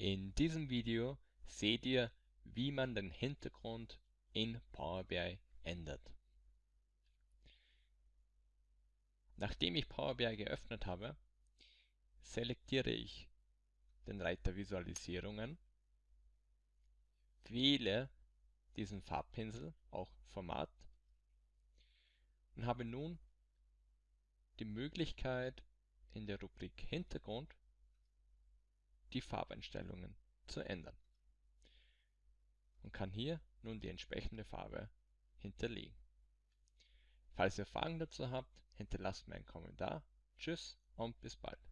In diesem Video seht ihr, wie man den Hintergrund in Power BI ändert. Nachdem ich Power BI geöffnet habe, selektiere ich den Reiter Visualisierungen, wähle diesen Farbpinsel, auch Format, und habe nun die Möglichkeit in der Rubrik Hintergrund die Farbeinstellungen zu ändern und kann hier nun die entsprechende Farbe hinterlegen. Falls ihr Fragen dazu habt, hinterlasst mir einen Kommentar. Tschüss und bis bald.